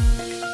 Música